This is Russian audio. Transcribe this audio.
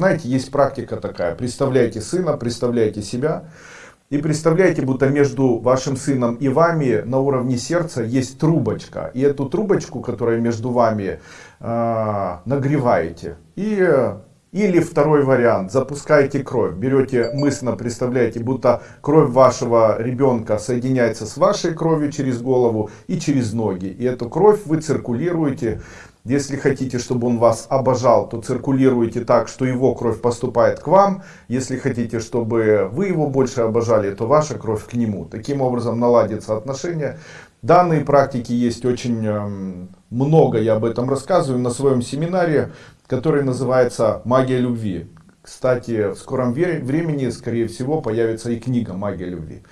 Знаете, есть практика такая. Представляете сына, представляете себя. И представляете, будто между вашим сыном и вами на уровне сердца есть трубочка. И эту трубочку, которая между вами, э, нагреваете. И, или второй вариант. Запускаете кровь. Берете мысленно, представляете, будто кровь вашего ребенка соединяется с вашей кровью через голову и через ноги. И эту кровь вы циркулируете если хотите, чтобы он вас обожал, то циркулируйте так, что его кровь поступает к вам. Если хотите, чтобы вы его больше обожали, то ваша кровь к нему. Таким образом наладятся отношения. Данные практики есть очень эм, много, я об этом рассказываю на своем семинаре, который называется «Магия любви». Кстати, в скором времени, скорее всего, появится и книга «Магия любви».